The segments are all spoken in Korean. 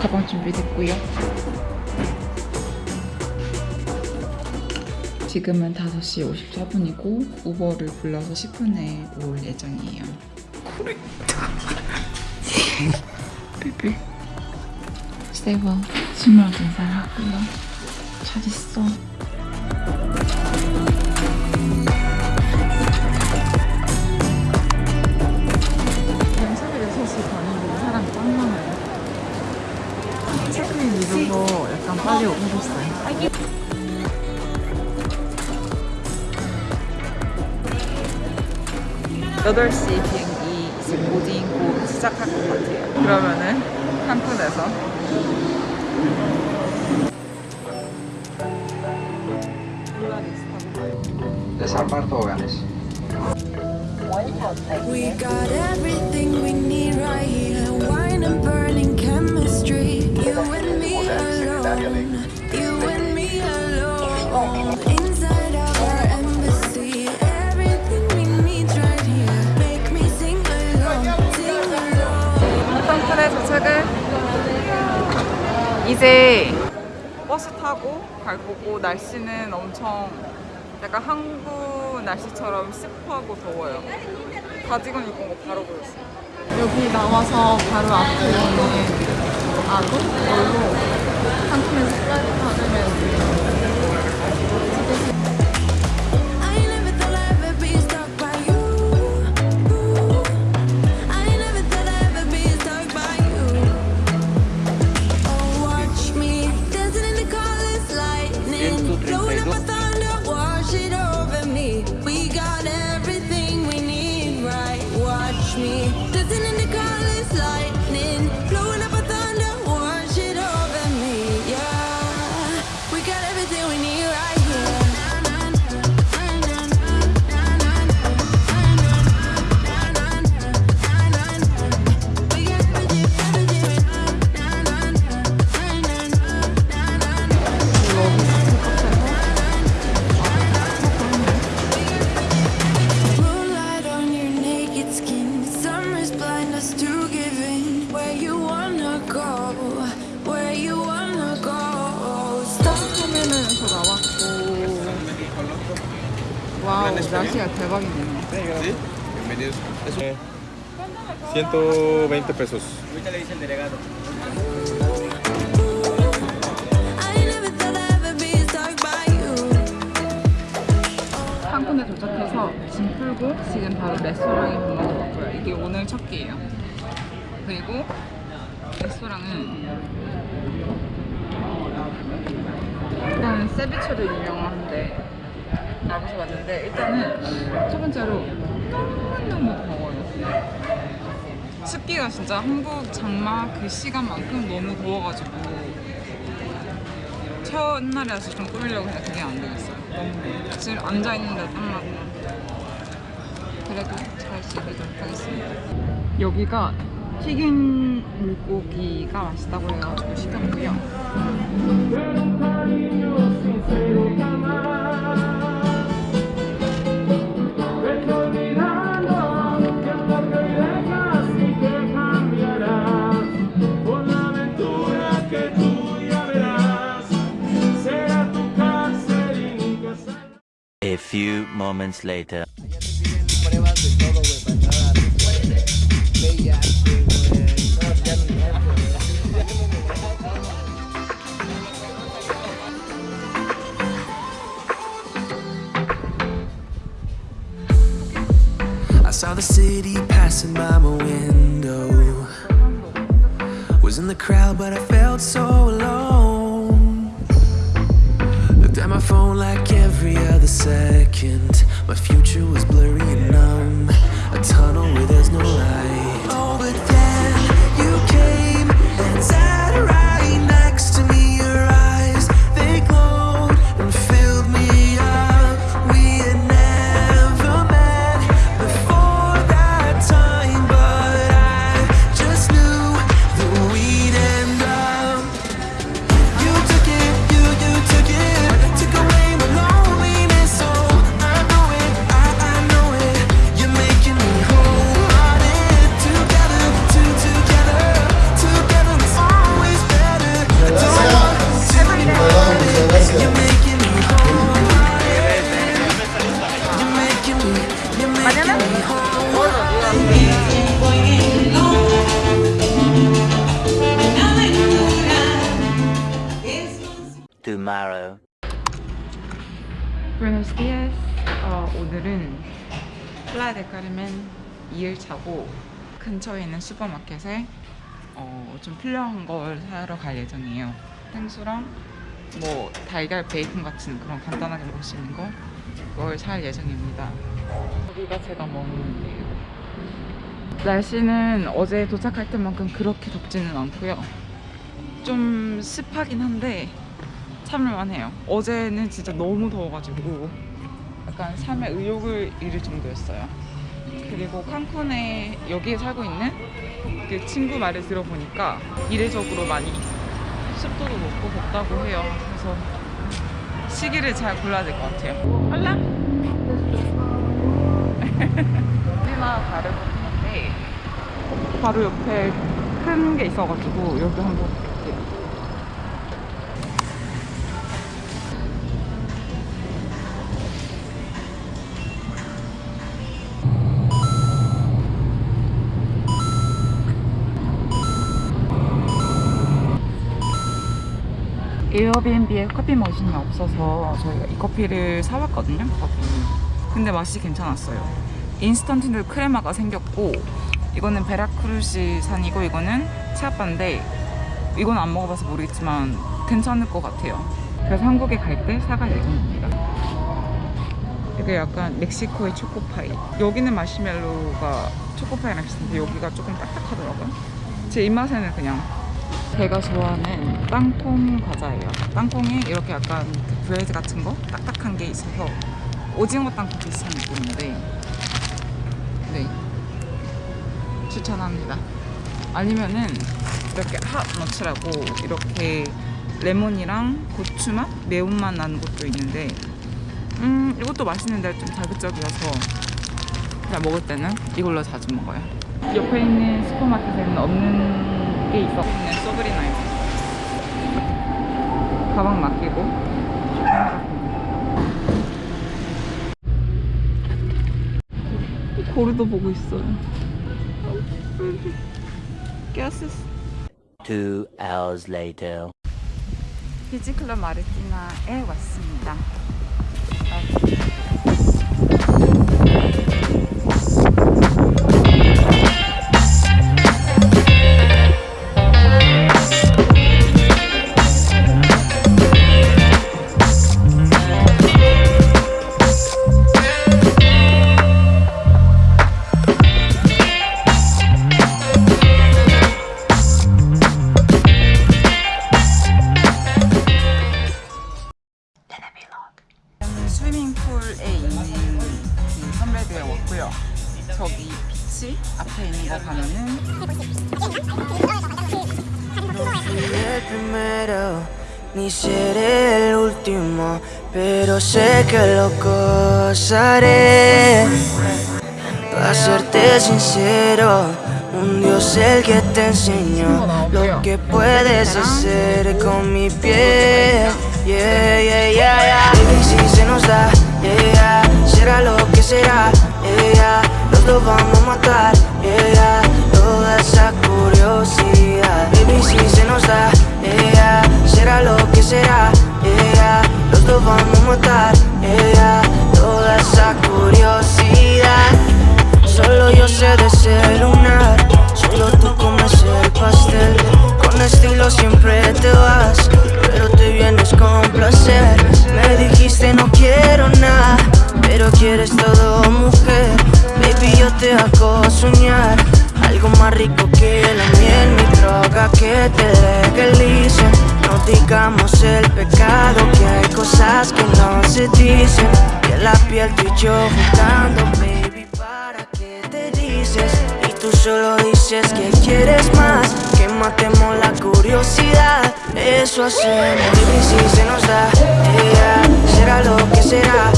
가방 준비됐고요. 지금은 5시 54분이고 우버를 불러서 10분에 올 예정이에요. 삐삐. 세이버 스물 인사하고요. 잘 있어. 빨리 오고 있어요. 여덟 시 비행기 이제 보딩 곧 시작할 것 같아요. 그러면은 칸쿤에서 Desembarco Hoganes. We got everything we need right here. Wine and burning chemistry. 이제 버스 타고 갈 거고 날씨는 엄청 약간 한국 날씨처럼 습하고 더워요. 가디건 입고 온 거 바로 보였어요. 여기 나와서 바로 앞에 있는 아도 놀로 칸쿤에서 flight 받으면 날씨가 대박이네요. Bienvenidos. Eso. 120 pesos. Ever be stuck by you. 칸쿤에 도착해서 짐 풀고 지금 바로 레스토랑에 밥 먹으러 갔고요. 이게 오늘 첫 끼예요. 그리고 레스토랑은 일단 세비체로 유명한데 나가서 왔는데 일단은 첫 번째로 너무너무 더워요. 습기가 진짜 한국 장마 그 시간만큼 너무 더워가지고 첫날이라서 좀 꾸미려고 했는데 그게 안 되겠어요. 너무 지금 앉아 있는데 땀나고 그래도 잘 즐기도록 하겠습니다. 여기가 튀긴 물고기가 맛있다고 해가지고 시켰고요. Ya ni eso, I saw the city passing by my window. Was in the crowd, but I felt so alone. My phone like every other second. My future was blurry and numb. A tunnel where there's no light. Tomorrow. Buenos dias. 어, 오늘은 플라야 델 카르멘 2일차고 근처에 있는 슈퍼마켓에 어, 좀 필요한 걸 사러 갈 예정이에요. 생수랑 뭐 달걀 베이컨 같은 그런 간단하게 먹을 수 있는 거 그걸 살 예정입니다. 여기가 제가 먹는 데예요. 날씨는 어제 도착할 때만큼 그렇게 덥지는 않고요. 좀 습하긴 한데 참을만 해요. 어제는 진짜 너무 더워가지고 약간 삶의 의욕을 잃을 정도였어요. 그리고 칸쿤에 여기에 살고 있는 그 친구 말을 들어보니까 이례적으로 많이 습도도 높고 덥다고 해요. 그래서 시기를 잘 골라야 될 것 같아요. 할라? 우리나라 다른 건데 바로 옆에 큰 게 있어가지고 여기 한번 에어비앤비에 커피 머신이 없어서 저희가 이 커피를 사왔거든요. 커피. 근데 맛이 괜찮았어요. 인스턴트 크레마가 생겼고 이거는 베라크루시 산이고 이거는 치아빠인데 이건 안 먹어봐서 모르겠지만 괜찮을 것 같아요. 그래서 한국에 갈 때 사갈 예정입니다. 이게 약간 멕시코의 초코파이. 여기는 마시멜로가 초코파이랑 비슷한데 여기가 조금 딱딱하더라고요. 제 입맛에는 그냥 제가 좋아하는 땅콩 과자예요. 땅콩이 이렇게 약간 그 브레드 같은 거 딱딱한 게 있어서 오징어 땅콩 비슷한 느낌인데 네 추천합니다. 아니면은 이렇게 핫 너츠라고 이렇게 레몬이랑 고추맛 매운맛 나는 것도 있는데 음 이것도 맛있는데 좀 자극적이어서 그냥 먹을 때는 이걸로 자주 먹어요. 옆에 있는 슈퍼마켓에는 없는 게 있어. 있는 소브리나요. 가방 맡기고 거리도 보고 있어요. 깨스 Two hours later. 비지클럽 마르티나에 왔습니다. El último, pero sé que lo gozaré. Para serte sincero, un Dios el que te enseñó lo que puedes hacer con mi piel. Yeah, yeah, yeah, yeah. Baby, si se nos da, yeah, será lo que será, yeah. Los dos vamos a matar, yeah. Toda esa curiosidad. Baby, si se nos da, yeah, será lo que será, vamos a matar, yeah. Toda esa curiosidad. Solo yo sé desayunar, solo tú comes el pastel. Con estilo siempre te vas, pero te vienes con placer. Me dijiste quieres todo mujer Baby yo te hago soñar Algo más rico que la miel Mi droga que te legalice No digamos el pecado Que hay cosas que no se dicen Que la piel tú y yo jugando Baby para qué te dices Y tú solo dices que quieres más Que matemos la curiosidad Eso hacemos. Baby si se nos da yeah, Será lo que será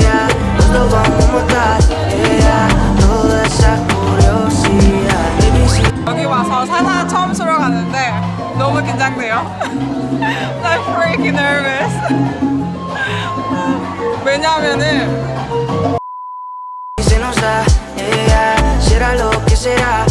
yeah, Nos lo vamos a matar yeah, Toda esa I'm freaking nervous. 왜냐면은 se nos da yeah, Será lo que será